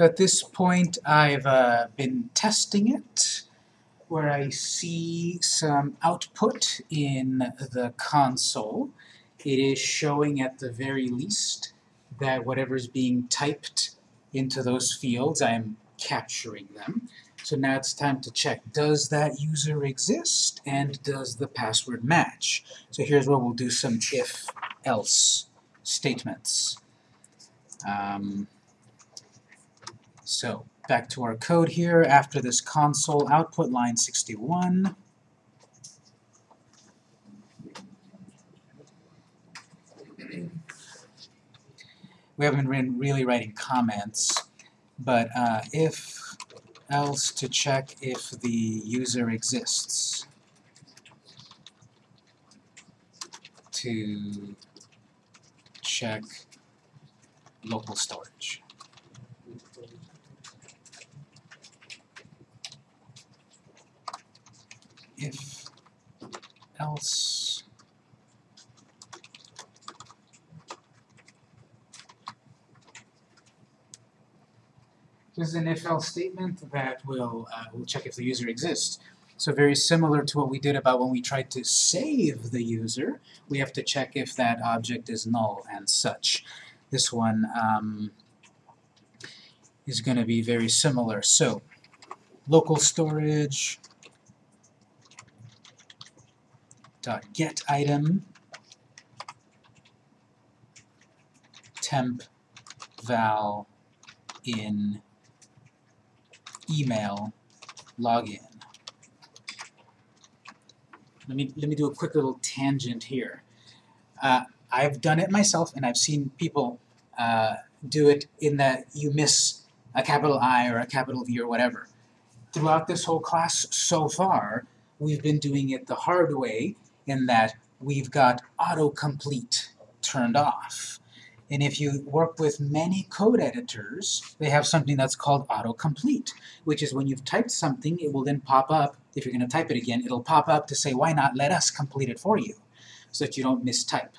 So at this point, I've uh, been testing it, where I see some output in the console. It is showing at the very least that whatever's being typed into those fields, I am capturing them. So now it's time to check, does that user exist, and does the password match? So here's where we'll do some if-else statements. Um, so back to our code here, after this console output, line 61, we haven't been really writing comments, but uh, if else to check if the user exists. To check local storage. If else This is an if-else statement that will, uh, will check if the user exists. So very similar to what we did about when we tried to save the user, we have to check if that object is null and such. This one um, is going to be very similar. So local storage dot get item temp val in email login. Let me, let me do a quick little tangent here. Uh, I've done it myself, and I've seen people uh, do it in that you miss a capital I or a capital V or whatever. Throughout this whole class so far, we've been doing it the hard way in that we've got autocomplete turned off. And if you work with many code editors, they have something that's called autocomplete, which is when you've typed something, it will then pop up, if you're going to type it again, it'll pop up to say, why not let us complete it for you, so that you don't mistype.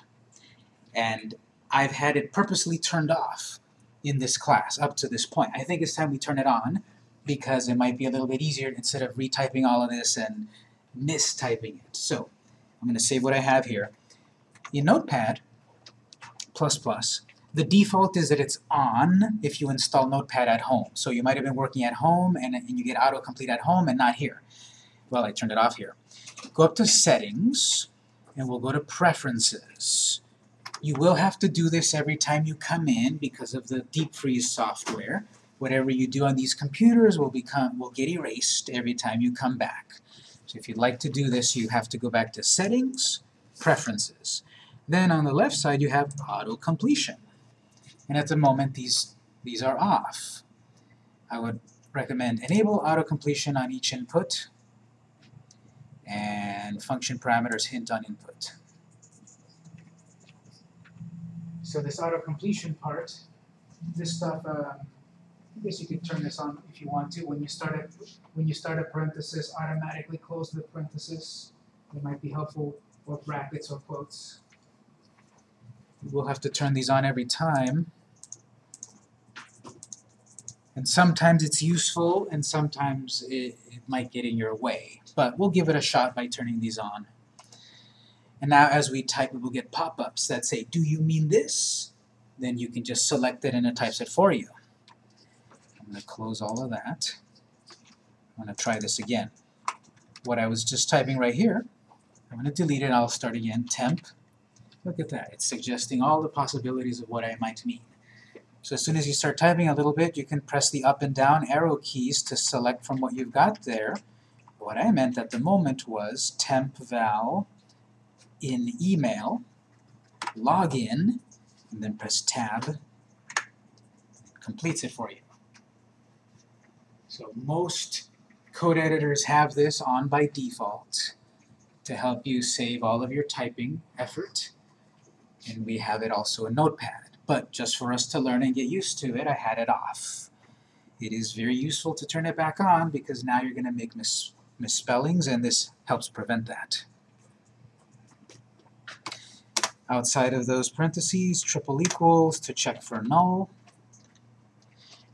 And I've had it purposely turned off in this class up to this point. I think it's time we turn it on, because it might be a little bit easier instead of retyping all of this and mistyping it. So, I'm going to save what I have here. In Notepad, the default is that it's on if you install Notepad at home. So you might have been working at home and, and you get autocomplete at home and not here. Well, I turned it off here. Go up to Settings, and we'll go to Preferences. You will have to do this every time you come in because of the deep freeze software. Whatever you do on these computers will become will get erased every time you come back. So if you'd like to do this, you have to go back to Settings, Preferences. Then on the left side you have auto completion. And at the moment these, these are off. I would recommend enable auto completion on each input and function parameters hint on input. So this auto completion part, this stuff, uh, I guess you could turn this on if you want to. When you start a, when you start a parenthesis, automatically close the parenthesis. It might be helpful, or brackets or quotes. We'll have to turn these on every time. And sometimes it's useful, and sometimes it, it might get in your way. But we'll give it a shot by turning these on. And now as we type, we will get pop-ups that say, do you mean this? Then you can just select it and it types it for you. I'm going to close all of that. I'm going to try this again. What I was just typing right here, I'm going to delete it, I'll start again, temp Look at that. It's suggesting all the possibilities of what I might mean. So as soon as you start typing a little bit, you can press the up and down arrow keys to select from what you've got there. What I meant at the moment was temp val in email, login, and then press tab. It completes it for you. So most code editors have this on by default to help you save all of your typing effort and we have it also in Notepad. But just for us to learn and get used to it, I had it off. It is very useful to turn it back on because now you're going to make mis misspellings and this helps prevent that. Outside of those parentheses, triple equals to check for null.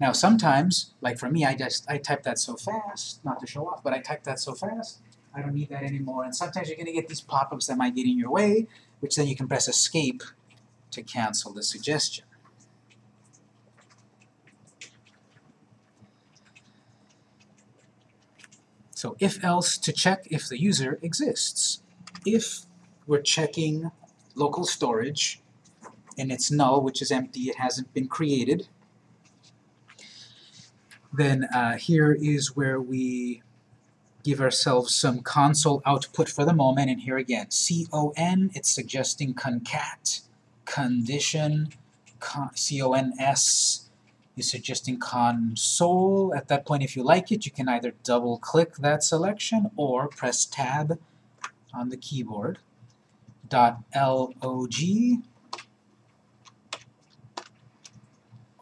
Now sometimes, like for me, I just I type that so fast, not to show off, but I type that so fast, I don't need that anymore. And sometimes you're gonna get these pop-ups that might get in your way, which then you can press escape to cancel the suggestion. So if else to check if the user exists. If we're checking local storage and it's null, which is empty, it hasn't been created, then uh, here is where we give ourselves some console output for the moment, and here again, con, it's suggesting concat, condition, con, cons is suggesting console. At that point, if you like it, you can either double-click that selection or press tab on the keyboard. Dot .log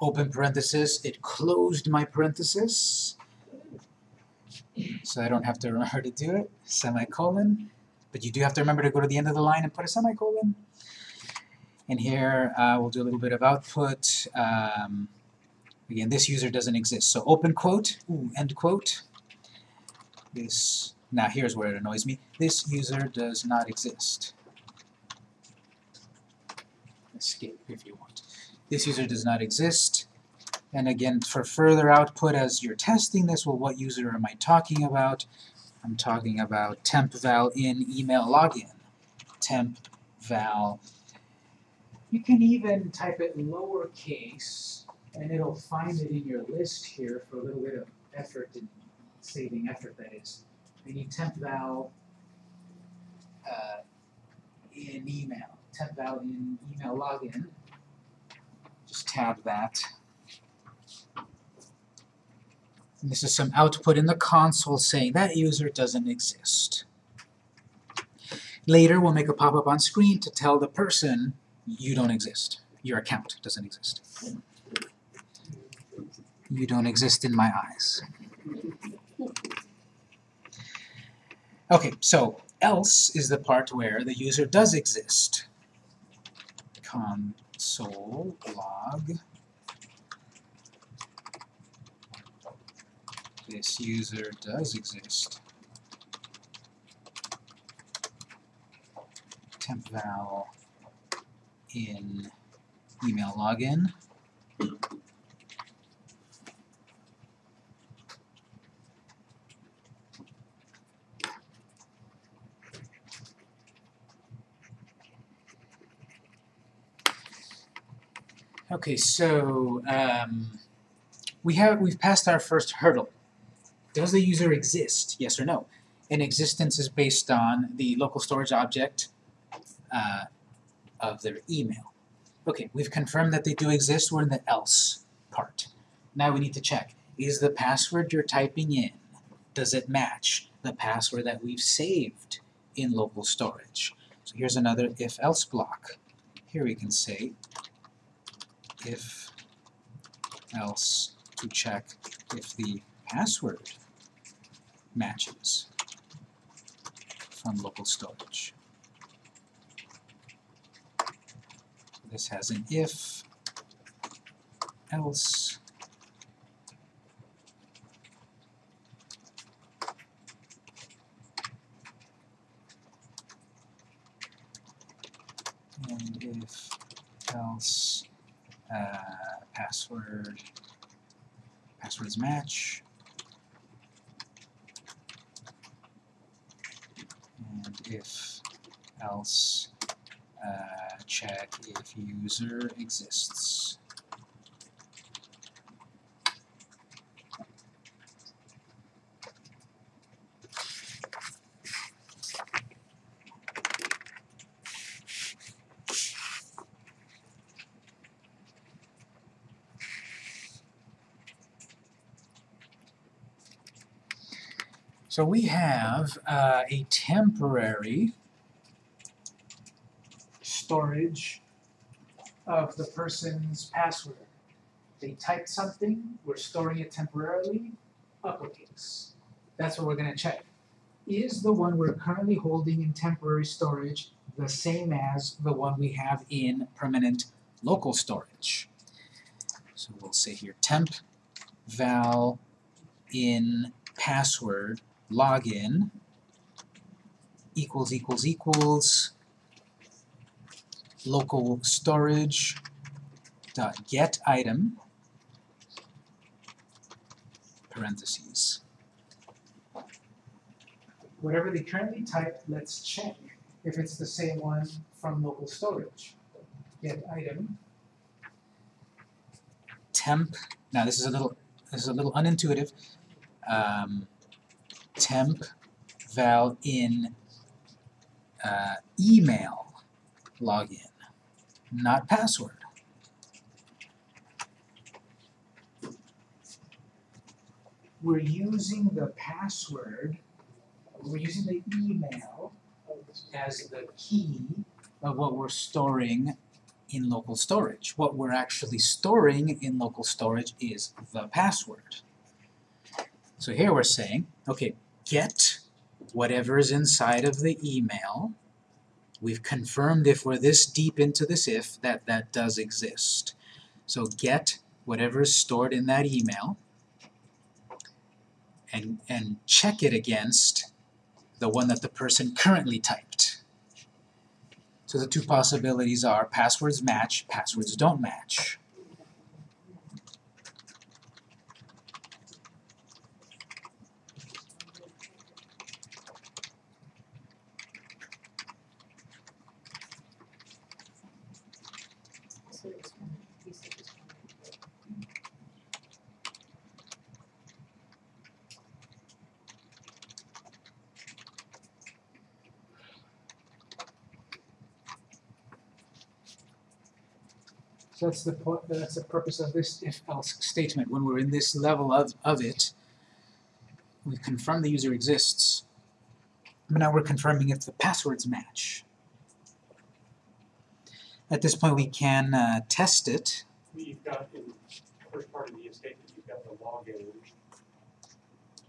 open parenthesis, it closed my parenthesis, so I don't have to remember to do it, semicolon, but you do have to remember to go to the end of the line and put a semicolon. And here uh, we'll do a little bit of output. Um, again, this user doesn't exist. So open quote, ooh, end quote. This, now here's where it annoys me. This user does not exist. Escape if you want. This user does not exist. And again, for further output as you're testing this, well, what user am I talking about? I'm talking about tempval in email login. Tempval. You can even type it lowercase, and it'll find it in your list here for a little bit of effort and saving effort, that is. We need tempval uh, in email. tempval in email login just tab that. And this is some output in the console saying that user doesn't exist. Later, we'll make a pop-up on screen to tell the person you don't exist. Your account doesn't exist. You don't exist in my eyes. Okay, so else is the part where the user does exist. Con console log this user does exist. temp val in email login. Okay, so um, we have we've passed our first hurdle. Does the user exist? Yes or no? And existence is based on the local storage object uh, of their email. Okay, we've confirmed that they do exist. We're in the else part. Now we need to check. Is the password you're typing in, does it match the password that we've saved in local storage? So here's another if-else block. Here we can say if else to check if the password matches from local storage. This has an if, else, and if else uh, password, passwords match, and if else uh, check if user exists. So we have uh, a temporary storage of the person's password. They typed something, we're storing it temporarily, uppercase. That's what we're going to check. Is the one we're currently holding in temporary storage the same as the one we have in permanent local storage? So we'll say here temp val in password login equals equals equals local storage dot get item parentheses. Whatever they currently type, let's check if it's the same one from local storage. Get item temp. Now this is a little this is a little unintuitive. Um, temp val in uh, email login, not password. We're using the password, we're using the email as the key of what we're storing in local storage. What we're actually storing in local storage is the password. So here we're saying, okay, get whatever is inside of the email. We've confirmed if we're this deep into this if that that does exist. So get whatever is stored in that email and, and check it against the one that the person currently typed. So the two possibilities are passwords match, passwords don't match. So that's the point, that's the purpose of this if-else statement. When we're in this level of, of it, we confirm the user exists, but now we're confirming if the passwords match. At this point, we can uh, test it. You've got in the first part of the statement, you've got the login,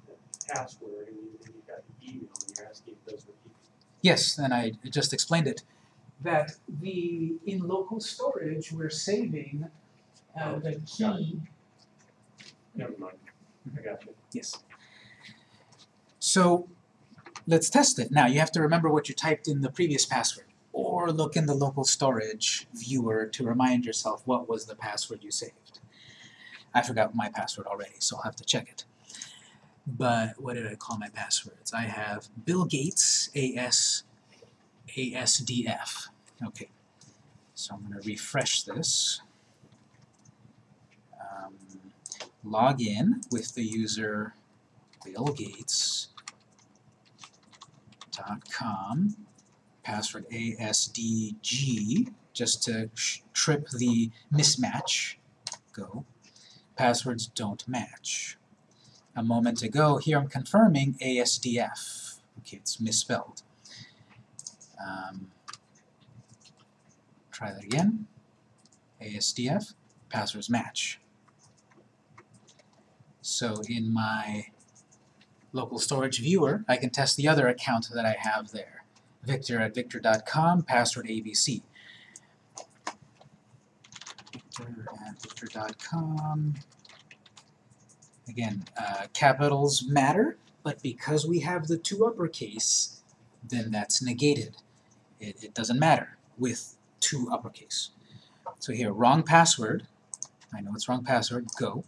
the password, and you- and you've got the email, and you're asking if those equal. Yes, and I just explained it. That the, in local storage, we're saving uh, the key Never mind, I got you. Yes. So let's test it. Now you have to remember what you typed in the previous password or look in the local storage viewer to remind yourself what was the password you saved. I forgot my password already, so I'll have to check it. But what did I call my passwords? I have Bill Gates AS ASDF. Okay. So I'm going to refresh this. Um, log in with the user billgates.com, password ASDG, just to trip the mismatch. Go. Passwords don't match. A moment ago, here I'm confirming ASDF. Okay, it's misspelled. Um, try that again. ASDF, passwords match. So in my local storage viewer, I can test the other account that I have there. Victor at victor.com, password ABC. Victor at victor.com. Again, uh, capitals matter, but because we have the two uppercase, then that's negated. It, it doesn't matter with two uppercase. So here, wrong password. I know it's wrong password, go.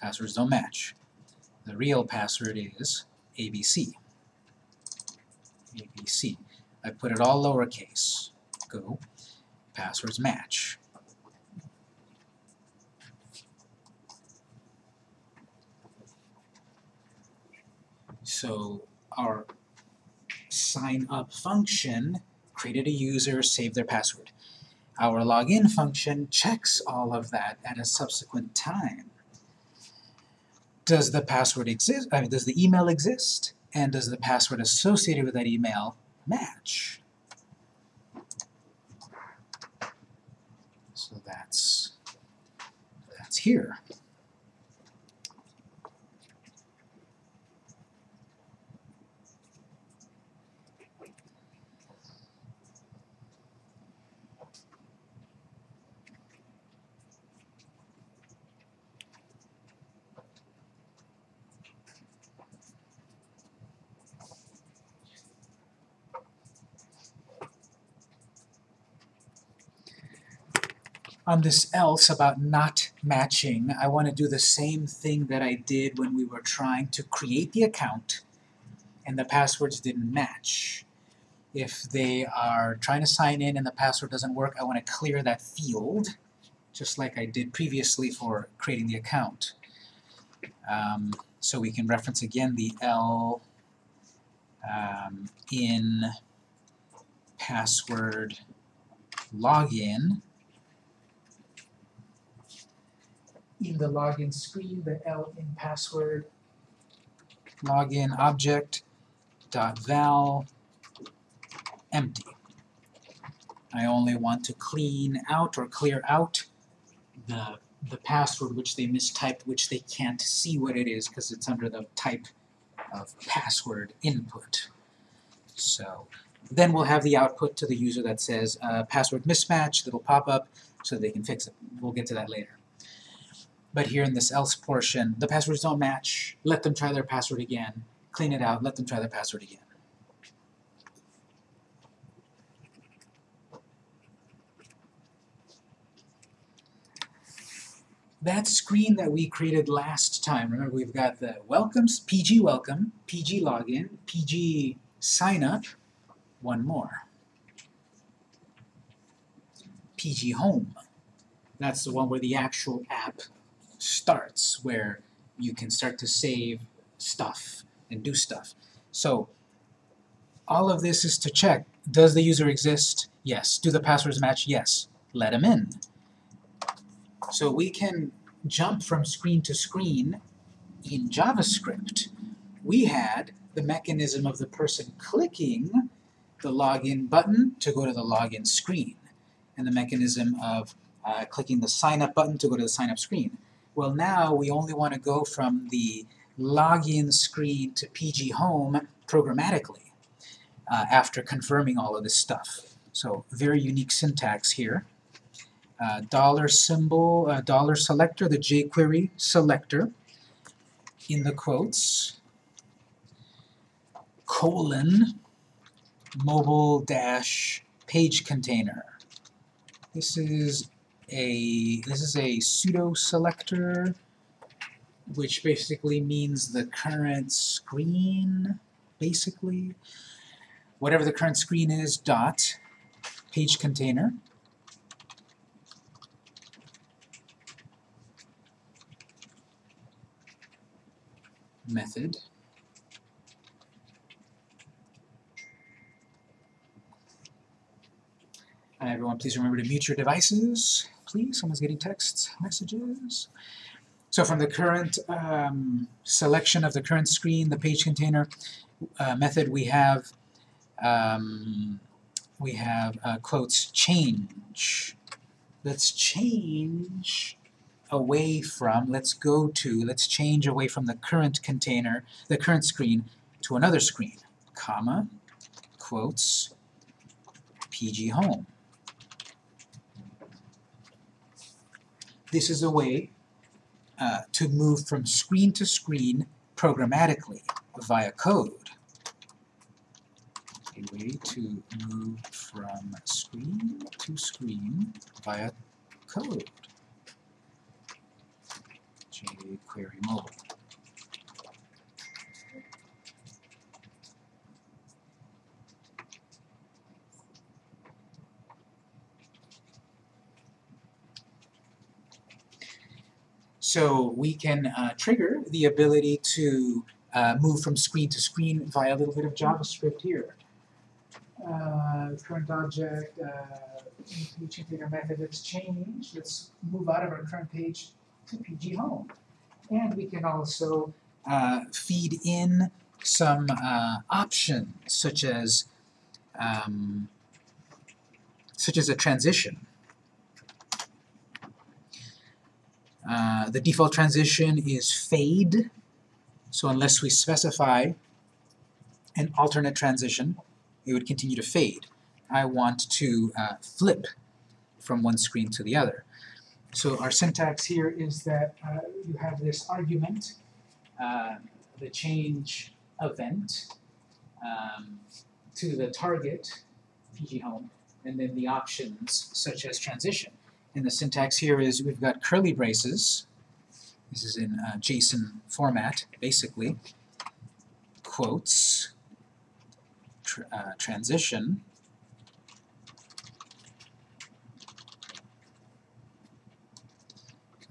Passwords don't match. The real password is ABC. ABC. I put it all lowercase. Go. Passwords match. So our sign up function created a user, saved their password. Our login function checks all of that at a subsequent time does the password exist, I mean, does the email exist? And does the password associated with that email match? So that's, that's here. On this else about not matching, I want to do the same thing that I did when we were trying to create the account and the passwords didn't match. If they are trying to sign in and the password doesn't work, I want to clear that field, just like I did previously for creating the account. Um, so we can reference again the L um, in password login. In the login screen, the L in password login object dot val empty. I only want to clean out or clear out the the password which they mistyped, which they can't see what it is because it's under the type of password input. So then we'll have the output to the user that says uh, password mismatch that'll pop up so they can fix it. We'll get to that later. But here in this else portion, the passwords don't match. Let them try their password again. Clean it out. Let them try their password again. that screen that we created last time, remember we've got the welcomes, PG welcome, PG login, PG sign up, one more. PG home. That's the one where the actual app starts, where you can start to save stuff and do stuff. So all of this is to check, does the user exist? Yes. Do the passwords match? Yes. Let them in. So we can jump from screen to screen in JavaScript. We had the mechanism of the person clicking the login button to go to the login screen, and the mechanism of uh, clicking the sign up button to go to the sign up screen. Well now we only want to go from the login screen to PG Home programmatically uh, after confirming all of this stuff. So very unique syntax here uh, dollar symbol, uh, dollar selector, the jQuery selector in the quotes, colon, mobile dash page container. This is a this is a pseudo selector which basically means the current screen basically whatever the current screen is dot page container method. And everyone, please remember to mute your devices. Please, someone's getting text messages. So from the current um, selection of the current screen, the page container uh, method, we have um, we have uh, quotes change. Let's change away from, let's go to, let's change away from the current container, the current screen, to another screen, comma, quotes, PG home. This is a way uh, to move from screen to screen programmatically via code. A way to move from screen to screen via code jQuery mobile. So we can uh, trigger the ability to uh, move from screen to screen via a little bit of JavaScript here. Uh, current object, uh, page container method, let's change, let's move out of our current page to PG Home. And we can also uh, feed in some uh, options such as um, such as a transition. Uh, the default transition is fade, so unless we specify an alternate transition, it would continue to fade. I want to uh, flip from one screen to the other. So our syntax here is that uh, you have this argument, uh, the change event um, to the target, PG home, and then the options such as transition. And the syntax here is we've got curly braces. This is in uh, JSON format, basically. Quotes, tr uh, transition,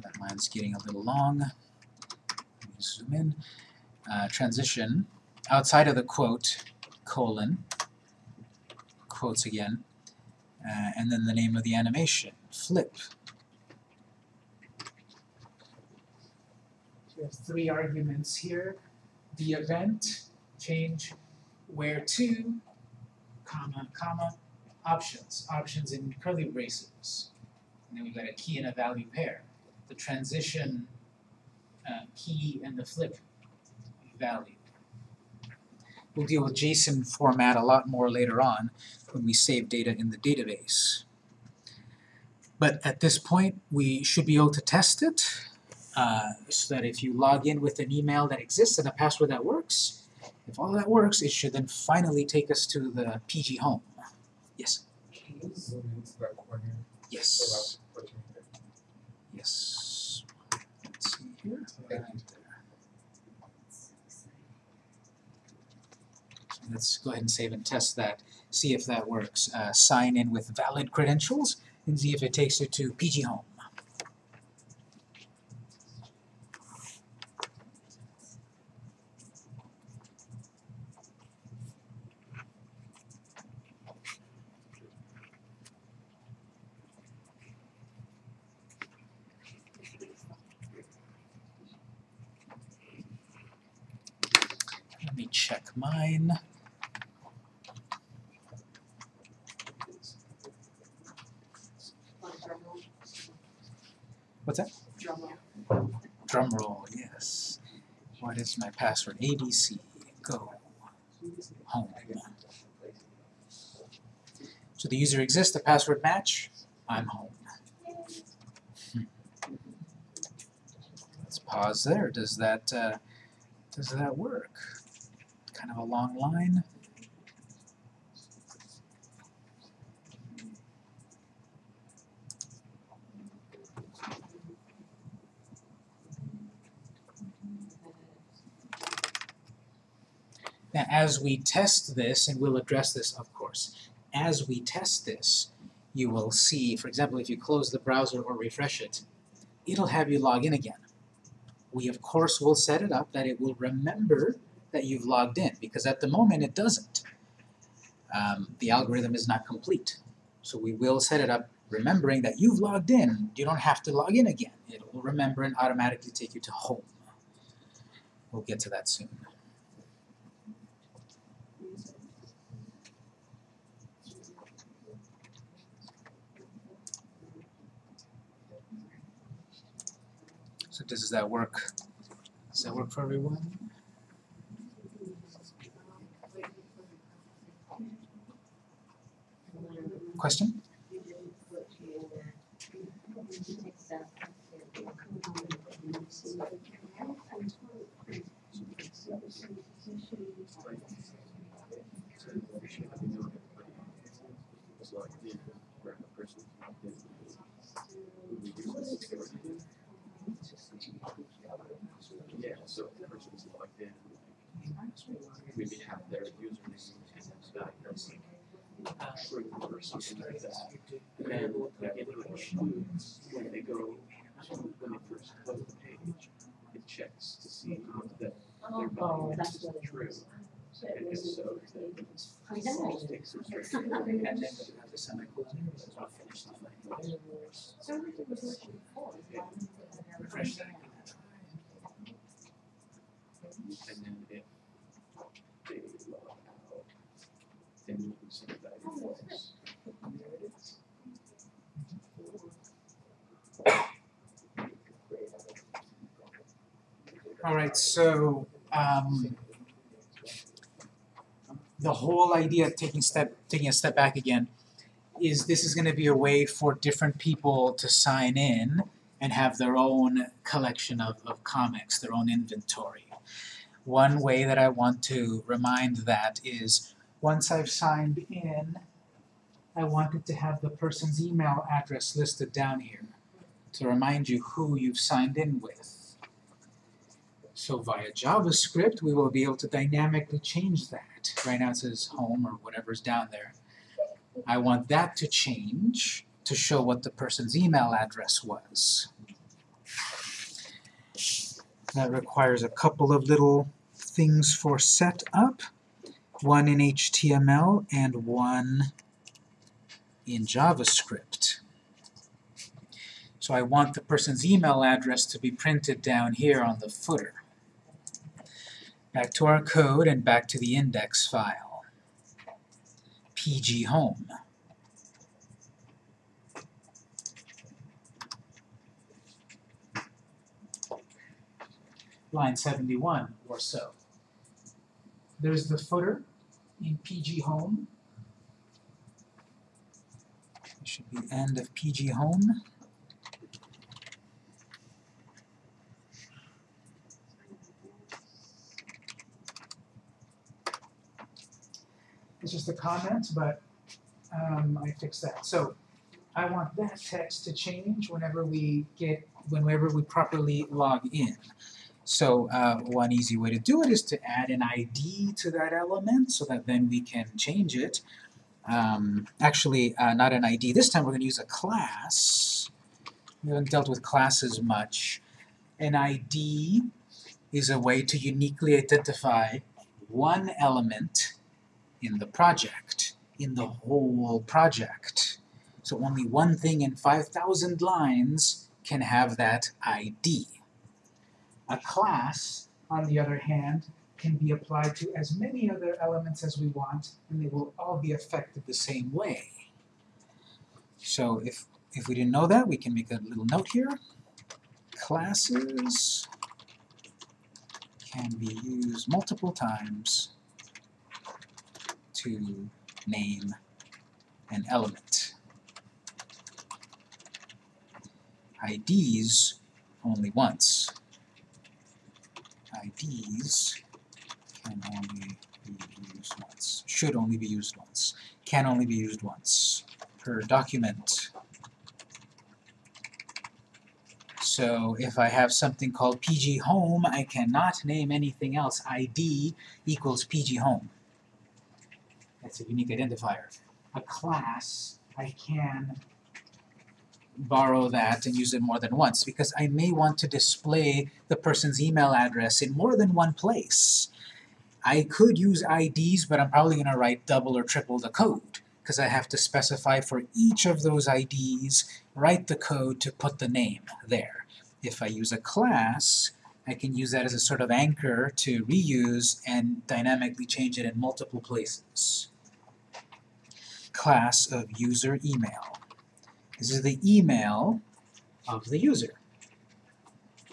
that line's getting a little long. Let me zoom in. Uh, transition, outside of the quote, colon, quotes again, uh, and then the name of the animation, flip. We have three arguments here. The event, change where to, comma, comma, options, options in curly braces. And then we've got a key and a value pair. The transition uh, key and the flip value. We'll deal with JSON format a lot more later on when we save data in the database. But at this point, we should be able to test it uh, so that if you log in with an email that exists and a password that works, if all that works, it should then finally take us to the PG home. Yes, yes, yes. Let's see here. Let's go ahead and save and test that, see if that works. Uh, sign in with valid credentials and see if it takes you to PG Home. Let me check mine. On drum roll. What's that? Drum roll. Drum roll, yes. What is my password? ABC, go, home. So the user exists, the password match, I'm home. Let's pause there. Does that, uh, does that work? Kind of a long line. Now, as we test this, and we'll address this, of course, as we test this, you will see, for example, if you close the browser or refresh it, it'll have you log in again. We, of course, will set it up that it will remember that you've logged in, because at the moment it doesn't. Um, the algorithm is not complete. So we will set it up remembering that you've logged in. You don't have to log in again. It will remember and automatically take you to home. We'll get to that soon. So does that work? Does that work for everyone? Question? Yeah, so if person's logged in, maybe have their username and that person true or something like that. And then it will when they go, to- when they first load the page, it checks to see that their Oh, value that's is it true. And if so, then it's I know. sticks or straight. And then it have the semicolon? Does it finish the line? So it's not- Refresh that. And then if they log out, then you can send it back to false. Alright, so um the whole idea of taking step taking a step back again is this is gonna be a way for different people to sign in and have their own collection of, of comics, their own inventory. One way that I want to remind that is once I've signed in, I wanted to have the person's email address listed down here to remind you who you've signed in with. So via JavaScript, we will be able to dynamically change that. Right now it says home or whatever's down there. I want that to change to show what the person's email address was. That requires a couple of little things for setup, one in HTML and one in JavaScript. So I want the person's email address to be printed down here on the footer. Back to our code and back to the index file. PG home. Line 71 or so. There's the footer in PG home. It should be end of PG home. It's just a comment, but um, I fixed that. So I want that text to change whenever we get, whenever we properly log in. So uh, one easy way to do it is to add an ID to that element so that then we can change it. Um, actually, uh, not an ID. This time we're going to use a class. We haven't dealt with classes much. An ID is a way to uniquely identify one element in the project, in the whole project. So only one thing in 5,000 lines can have that ID. A class, on the other hand, can be applied to as many other elements as we want, and they will all be affected the same way. So if, if we didn't know that, we can make a little note here. Classes can be used multiple times to name an element. IDs only once. IDs can only be used once. Should only be used once. Can only be used once per document. So if I have something called PG Home, I cannot name anything else. ID equals PG Home. That's a unique identifier. A class, I can borrow that and use it more than once because I may want to display the person's email address in more than one place. I could use IDs, but I'm probably going to write double or triple the code because I have to specify for each of those IDs, write the code to put the name there. If I use a class, I can use that as a sort of anchor to reuse and dynamically change it in multiple places. Class of user email. This is the email of the user.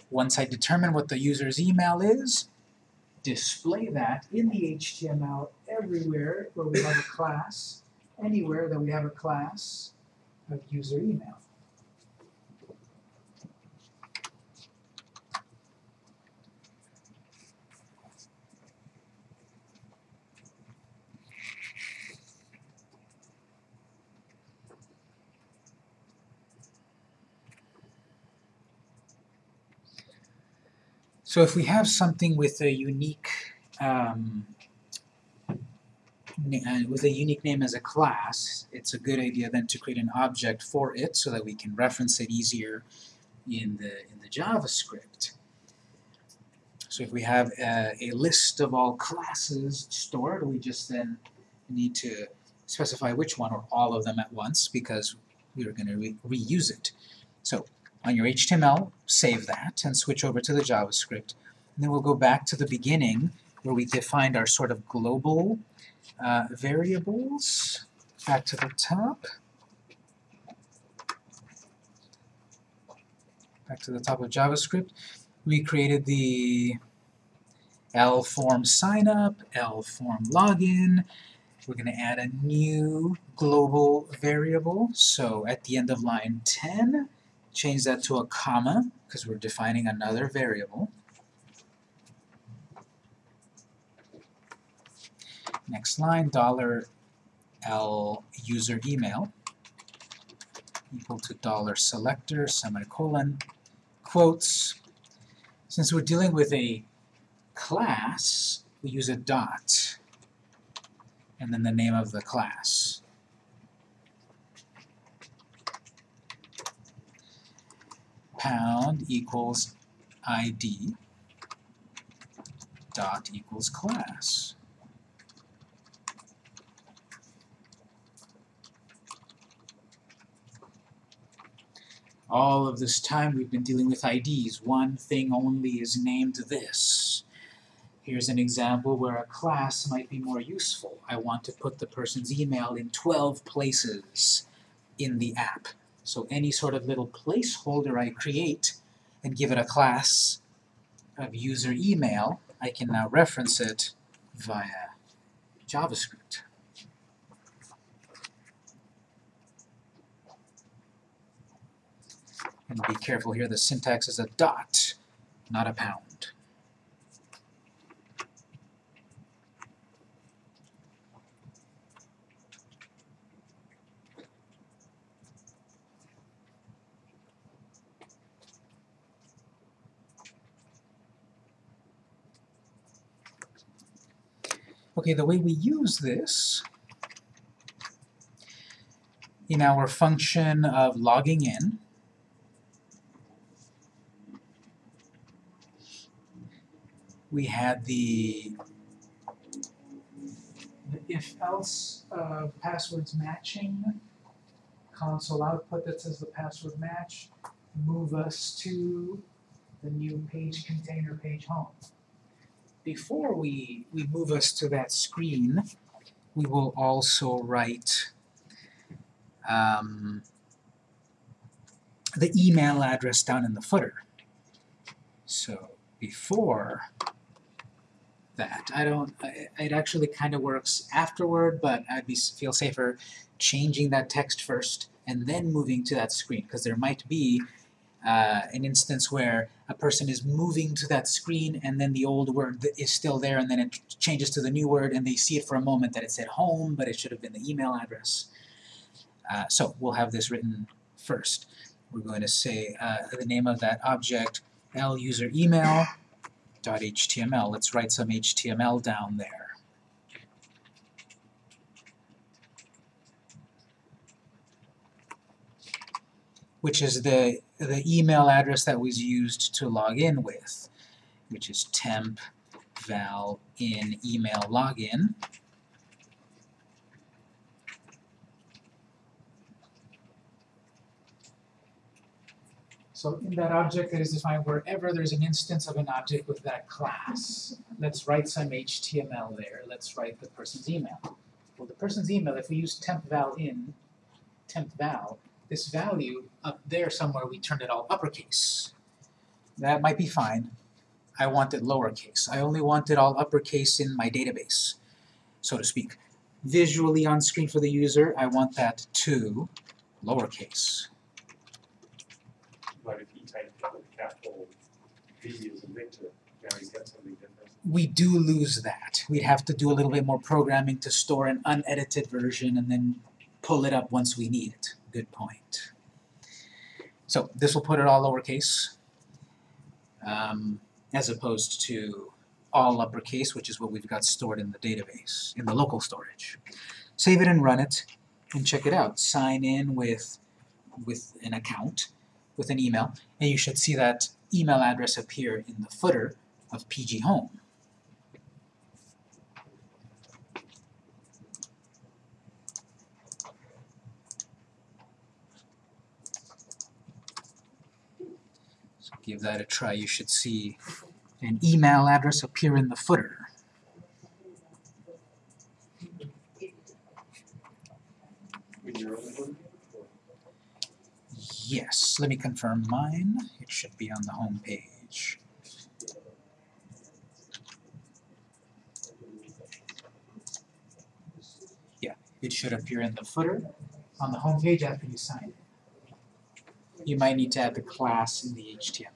Once I determine what the user's email is, display that in the HTML everywhere where we have a class, anywhere that we have a class of user email. So if we have something with a unique um, uh, with a unique name as a class, it's a good idea then to create an object for it so that we can reference it easier in the in the JavaScript. So if we have a, a list of all classes stored, we just then need to specify which one or all of them at once because we are going to re reuse it. So on your HTML, save that and switch over to the JavaScript. And then we'll go back to the beginning where we defined our sort of global uh, variables. Back to the top. Back to the top of JavaScript. We created the L form signup, L form login. We're going to add a new global variable. So at the end of line 10, change that to a comma because we're defining another variable. Next line, dollar L user email equal to dollar selector semicolon quotes. Since we're dealing with a class, we use a dot and then the name of the class. Pound equals ID dot equals class. All of this time we've been dealing with IDs. One thing only is named this. Here's an example where a class might be more useful. I want to put the person's email in 12 places in the app. So any sort of little placeholder I create and give it a class of user email, I can now reference it via JavaScript. And be careful here, the syntax is a dot, not a pound. Okay, the way we use this in our function of logging in we had the, the if-else uh, passwords matching console output that says the password match, move us to the new page container page home. Before we, we move us to that screen, we will also write um, the email address down in the footer. So before that. I don't, I- it actually kind of works afterward, but I'd be, feel safer changing that text first and then moving to that screen, because there might be uh, an instance where a person is moving to that screen and then the old word is still there and then it changes to the new word and they see it for a moment that it said home, but it should have been the email address. Uh, so we'll have this written first. We're going to say uh, the name of that object, L user email, .html. Let's write some HTML down there. Which is the, the email address that was used to log in with, which is temp val in email login. So in that object that is defined wherever there's an instance of an object with that class, let's write some HTML there. Let's write the person's email. Well, the person's email, if we use temp val in, temp val, this value up there somewhere, we turned it all uppercase. That might be fine. I want it lowercase. I only want it all uppercase in my database, so to speak. Visually on screen for the user, I want that to lowercase. But if he typed a capital V as a Victor, now he's got something different. we do lose that. We'd have to do a little bit more programming to store an unedited version and then pull it up once we need it. Good point. So this will put it all lowercase, um, as opposed to all uppercase, which is what we've got stored in the database, in the local storage. Save it and run it, and check it out. Sign in with, with an account, with an email, and you should see that email address appear in the footer of PG Home. Give that a try. You should see an email address appear in the footer. Yes, let me confirm mine. It should be on the home page. Yeah, it should appear in the footer on the home page after you sign it. You might need to add the class in the HTML.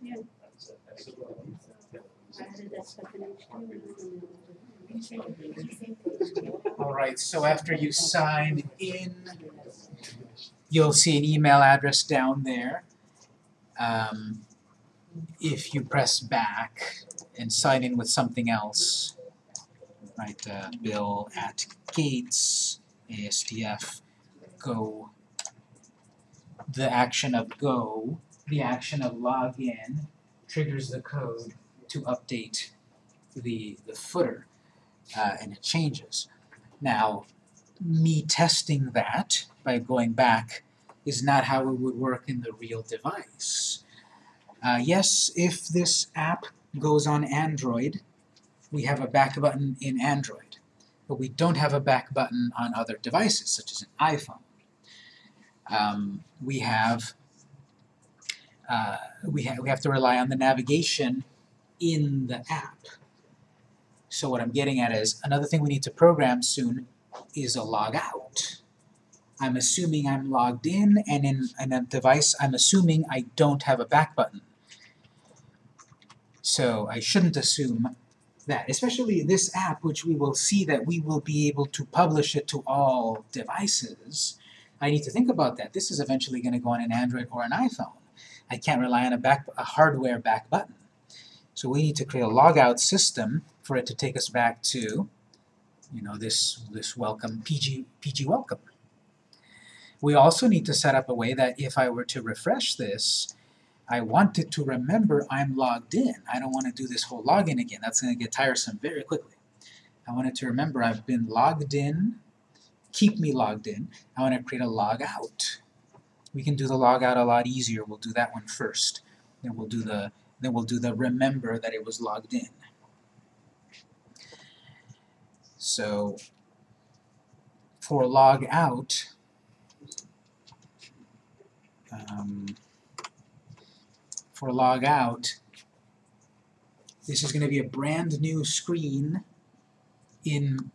Yeah, Alright, so after you sign in, you'll see an email address down there. Um, if you press back and sign in with something else, right, uh, bill at gates, ASDF, go, the action of go, the action of login triggers the code to update the, the footer, uh, and it changes. Now, me testing that by going back is not how it would work in the real device. Uh, yes, if this app goes on Android, we have a back button in Android, but we don't have a back button on other devices, such as an iPhone. Um, we have uh, we, ha we have to rely on the navigation in the app. So what I'm getting at is, another thing we need to program soon is a log out. I'm assuming I'm logged in, and in, in a device, I'm assuming I don't have a back button. So I shouldn't assume that, especially this app, which we will see that we will be able to publish it to all devices. I need to think about that. This is eventually going to go on an Android or an iPhone. I can't rely on a, back, a hardware back button. So we need to create a logout system for it to take us back to, you know, this, this welcome, PG, PG welcome. We also need to set up a way that if I were to refresh this, I want it to remember I'm logged in. I don't want to do this whole login again. That's going to get tiresome very quickly. I want it to remember I've been logged in, keep me logged in. I want to create a log out. We can do the log out a lot easier. We'll do that one first. Then we'll do the then we'll do the remember that it was logged in. So for log out, um, for log out, this is going to be a brand new screen in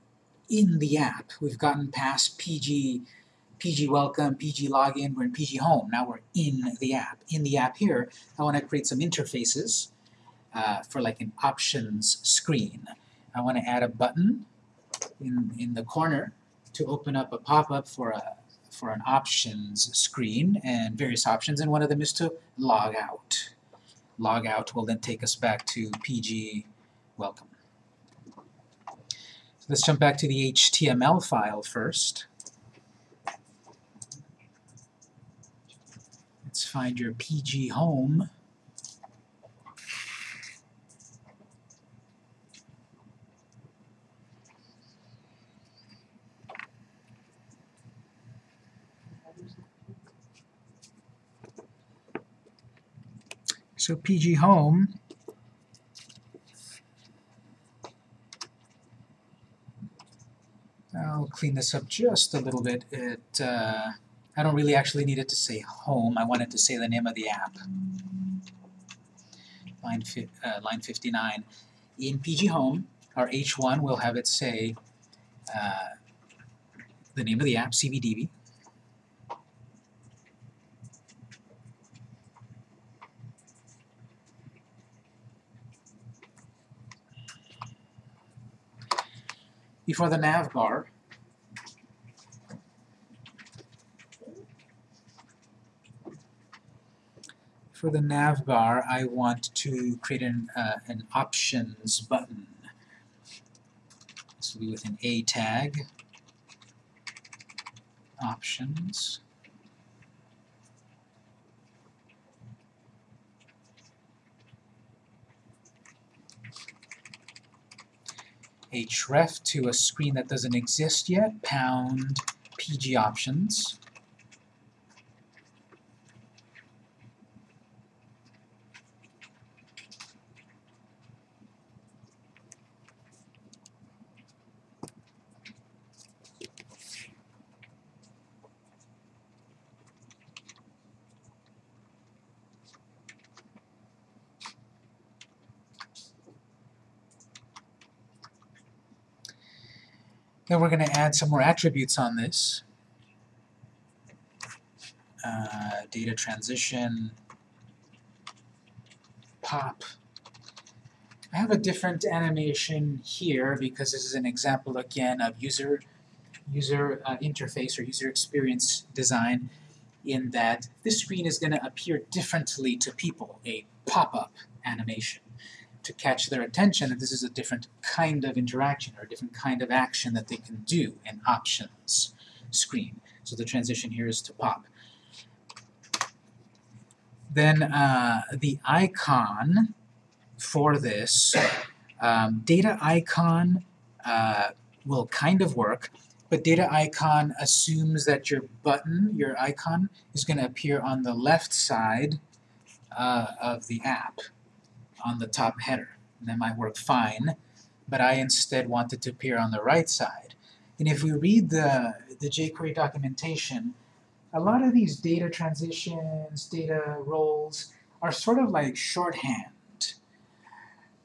in the app. We've gotten past PG PG welcome, PG login, we're in PG home. Now we're in the app. In the app here, I want to create some interfaces uh, for like an options screen. I want to add a button in, in the corner to open up a pop-up for a for an options screen and various options, and one of them is to log out. Log out will then take us back to PG welcome. So let's jump back to the HTML file first. Let's find your PG home. So PG home I'll clean this up just a little bit. It uh, I don't really actually need it to say home. I want it to say the name of the app. Line, uh, line 59. In PG Home, our H1 will have it say uh, the name of the app, CBDB. Before the nav bar, for the nav bar, I want to create an, uh, an options button. This will be with an A tag. Options. Href to a screen that doesn't exist yet, pound pg options. Then we're going to add some more attributes on this. Uh, data transition, pop. I have a different animation here because this is an example again of user user uh, interface or user experience design in that this screen is going to appear differently to people, a pop-up animation to catch their attention that this is a different kind of interaction or a different kind of action that they can do, an options screen. So the transition here is to pop. Then uh, the icon for this, um, data icon uh, will kind of work, but data icon assumes that your button, your icon, is going to appear on the left side uh, of the app on the top header. And that might work fine, but I instead want it to appear on the right side. And if we read the, the jQuery documentation, a lot of these data transitions, data roles, are sort of like shorthand,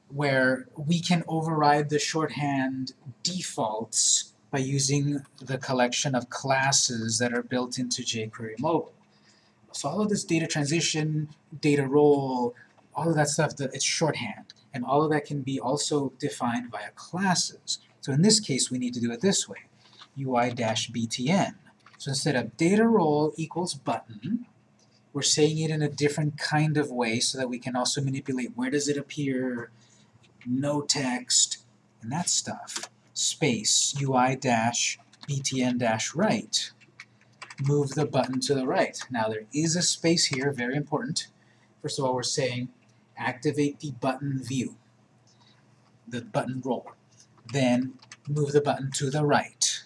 where we can override the shorthand defaults by using the collection of classes that are built into jQuery Mobile. So all of this data transition, data role, all of that stuff, that it's shorthand. And all of that can be also defined via classes. So in this case, we need to do it this way, UI-btn. So instead of data role equals button, we're saying it in a different kind of way so that we can also manipulate where does it appear, no text, and that stuff. Space, UI-btn-right. Move the button to the right. Now there is a space here, very important. First of all, we're saying activate the button view, the button role. Then move the button to the right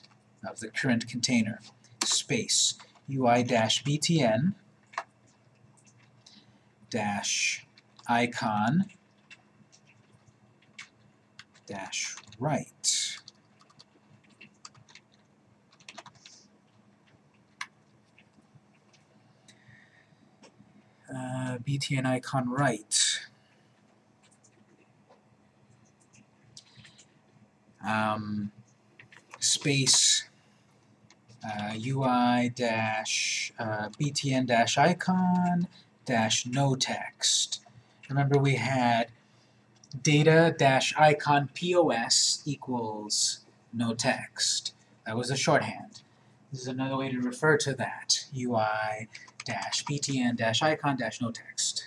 of the current container. Space UI-btn dash icon dash right. Uh, btn icon right. Um, space uh, UI dash uh, btn dash icon dash no text. Remember we had data dash icon POS equals no text. That was a shorthand. This is another way to refer to that. UI dash btn dash icon dash no text.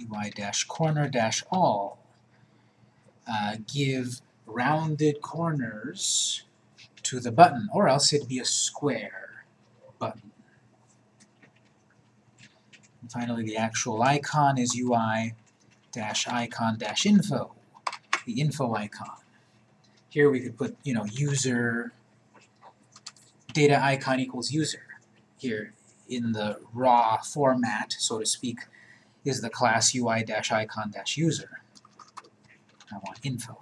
UI dash corner dash all. Uh, give rounded corners to the button, or else it'd be a square button. And finally, the actual icon is UI dash icon dash info, the info icon. Here we could put, you know, user data icon equals user. Here in the raw format, so to speak, is the class UI-icon-user. I want info.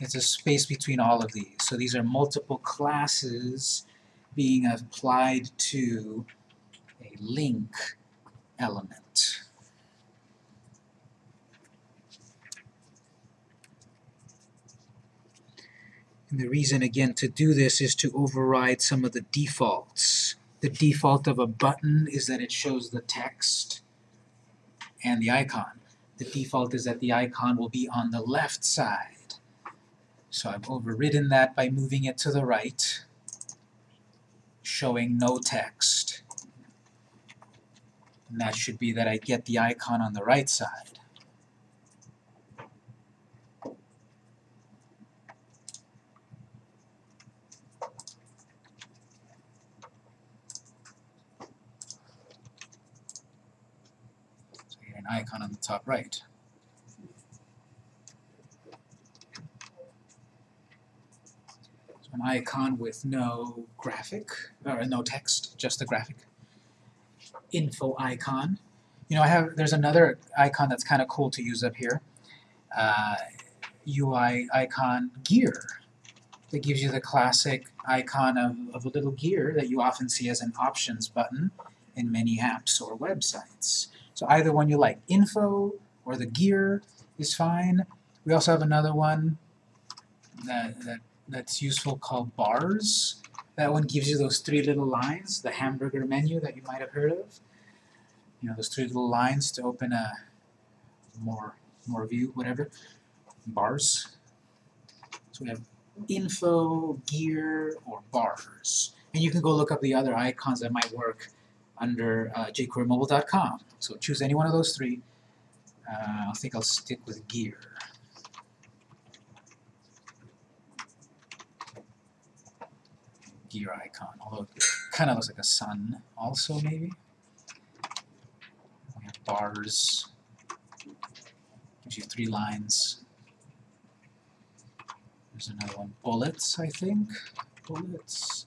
It's a space between all of these. So these are multiple classes being applied to a link element. And the reason, again, to do this is to override some of the defaults. The default of a button is that it shows the text and the icon. The default is that the icon will be on the left side. So I've overridden that by moving it to the right, showing no text. And that should be that I get the icon on the right side. icon on the top right. So an icon with no graphic, or no text, just a graphic. Info icon. You know, I have there's another icon that's kind of cool to use up here. Uh, UI icon gear that gives you the classic icon of, of a little gear that you often see as an options button in many apps or websites. So either one you like, info or the gear is fine. We also have another one that, that that's useful called bars. That one gives you those three little lines, the hamburger menu that you might have heard of. You know, those three little lines to open a more more view, whatever. Bars. So we have info, gear, or bars. And you can go look up the other icons that might work under uh, jquerymobile.com. So choose any one of those three. Uh, I think I'll stick with gear. Gear icon, although it kind of looks like a sun also maybe. We have bars, gives you three lines. There's another one, bullets, I think. Bullets.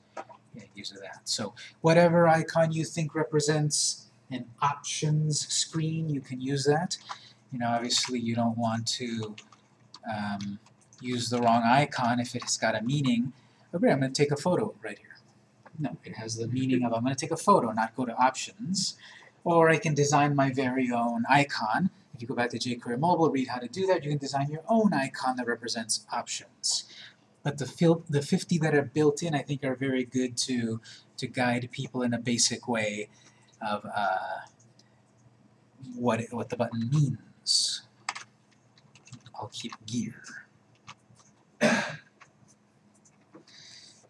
Yeah, use of that. So whatever icon you think represents an options screen, you can use that. You know, obviously you don't want to um, use the wrong icon if it's got a meaning. Okay, I'm going to take a photo right here. No, it has the meaning of I'm going to take a photo, not go to options. Or I can design my very own icon. If you go back to jQuery Mobile, read how to do that, you can design your own icon that represents options. But the, the 50 that are built in, I think, are very good to, to guide people in a basic way of uh, what, it, what the button means. I'll keep gear.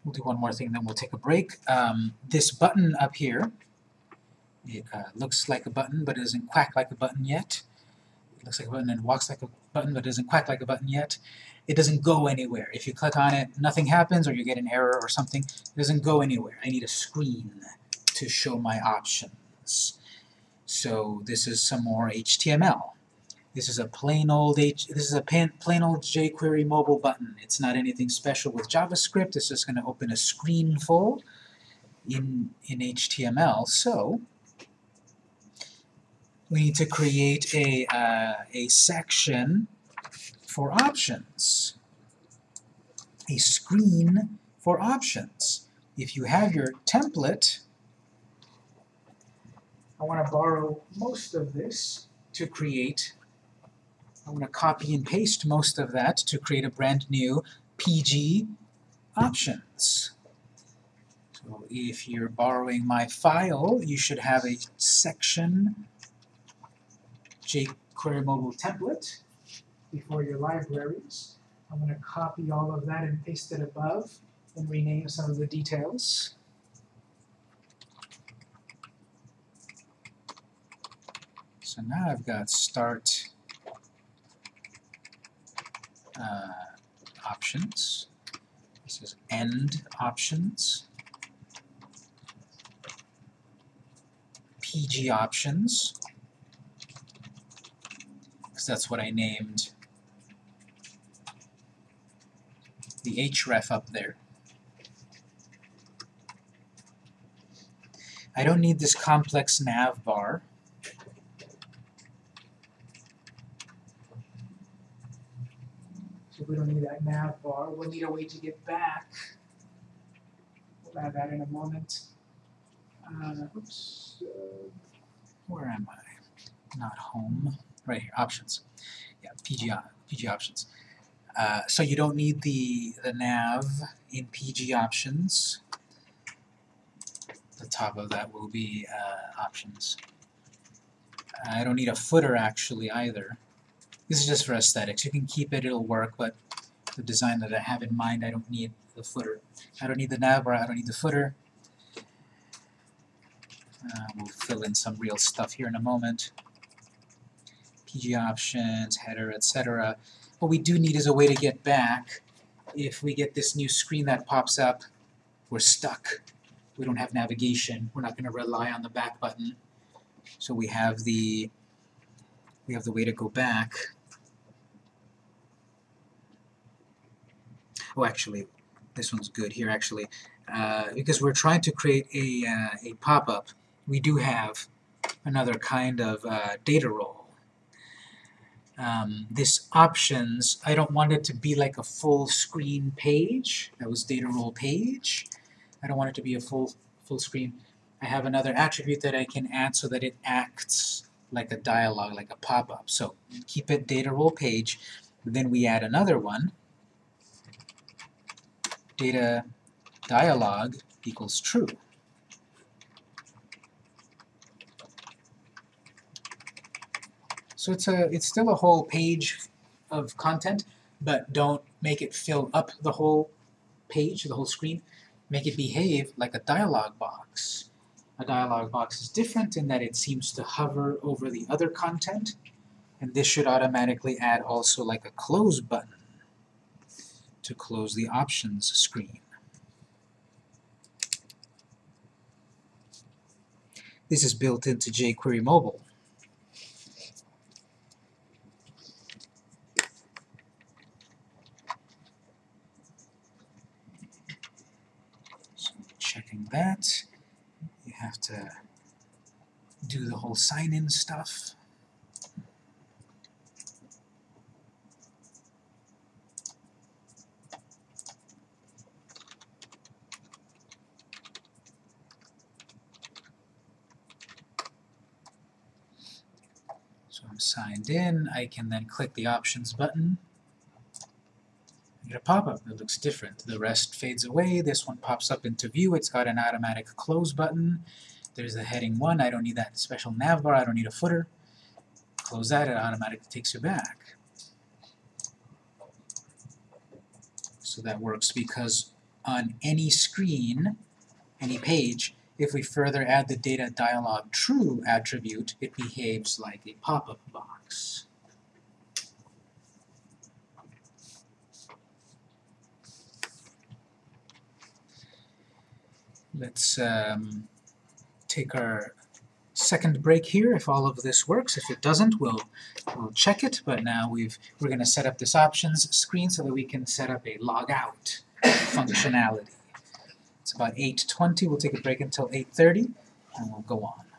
We'll do one more thing, then we'll take a break. Um, this button up here, it uh, looks like a button, but it doesn't quack like a button yet. It looks like a button and walks like a button, but it doesn't quack like a button yet. It doesn't go anywhere. If you click on it, nothing happens, or you get an error or something. It doesn't go anywhere. I need a screen to show my options. So this is some more HTML. This is a plain old H this is a plain old jQuery mobile button. It's not anything special with JavaScript. It's just going to open a screen full in in HTML. So we need to create a uh, a section for options, a screen for options. If you have your template, I want to borrow most of this to create I want to copy and paste most of that to create a brand new PG options. So if you're borrowing my file, you should have a section jQuery mobile template before your libraries. I'm going to copy all of that and paste it above and rename some of the details. So now I've got start uh, options. This is end options. PG options, because that's what I named the href up there. I don't need this complex nav bar. So we don't need that nav bar. We'll need a way to get back. We'll add that in a moment. Uh, oops. Uh, where am I? Not home. Right here. Options. Yeah, PG, PG options. Uh, so you don't need the, the nav in PG options. The top of that will be uh, options. I don't need a footer actually either. This is just for aesthetics. You can keep it, it'll work, but the design that I have in mind, I don't need the footer. I don't need the nav bar, I don't need the footer. Uh, we'll fill in some real stuff here in a moment. PG options, header, etc. What we do need is a way to get back. If we get this new screen that pops up, we're stuck. We don't have navigation. We're not going to rely on the back button. So we have the we have the way to go back. Oh, actually, this one's good here actually, uh, because we're trying to create a, uh, a pop-up, we do have another kind of uh, data role. Um, this options, I don't want it to be like a full screen page, that was data role page. I don't want it to be a full, full screen. I have another attribute that I can add so that it acts like a dialog, like a pop-up. So keep it data role page, then we add another one, data dialog equals true. So it's a it's still a whole page of content, but don't make it fill up the whole page, the whole screen. Make it behave like a dialog box. A dialog box is different in that it seems to hover over the other content, and this should automatically add also like a close button to close the options screen. This is built into jQuery Mobile. So checking that, you have to whole sign-in stuff. So I'm signed in, I can then click the options button. I get a pop-up that looks different. The rest fades away, this one pops up into view, it's got an automatic close button. There's the heading 1, I don't need that special nav bar, I don't need a footer. Close that, it automatically takes you back. So that works because on any screen, any page, if we further add the data dialog true attribute, it behaves like a pop-up box. Let's um, take our second break here if all of this works. If it doesn't, we'll, we'll check it, but now we've, we're going to set up this options screen so that we can set up a logout functionality. It's about 8.20, we'll take a break until 8.30, and we'll go on.